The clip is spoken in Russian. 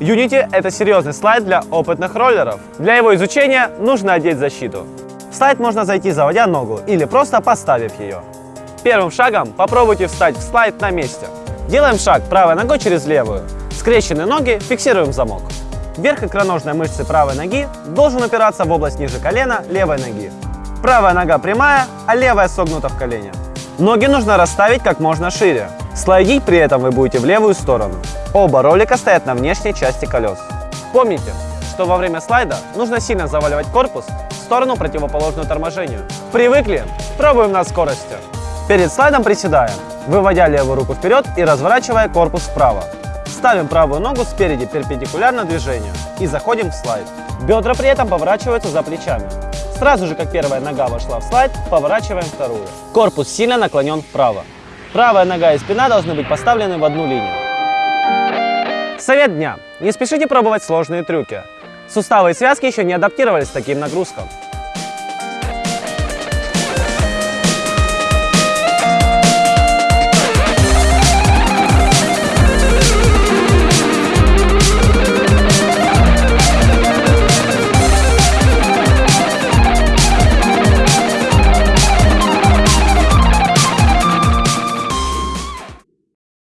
Unity – это серьезный слайд для опытных роллеров. Для его изучения нужно одеть защиту. В слайд можно зайти, заводя ногу, или просто поставив ее. Первым шагом попробуйте встать в слайд на месте. Делаем шаг правой ногой через левую. Скрещенные ноги фиксируем замок. Верх икроножной мышцы правой ноги должен упираться в область ниже колена левой ноги. Правая нога прямая, а левая согнута в колене. Ноги нужно расставить как можно шире. Слайдить при этом вы будете в левую сторону. Оба ролика стоят на внешней части колес. Помните, что во время слайда нужно сильно заваливать корпус в сторону противоположную торможению. Привыкли? Пробуем на скорости. Перед слайдом приседаем, выводя левую руку вперед и разворачивая корпус вправо. Ставим правую ногу спереди перпендикулярно движению и заходим в слайд. Бедра при этом поворачиваются за плечами. Сразу же, как первая нога вошла в слайд, поворачиваем вторую. Корпус сильно наклонен вправо. Правая нога и спина должны быть поставлены в одну линию. Совет дня. Не спешите пробовать сложные трюки. Суставы и связки еще не адаптировались к таким нагрузкам.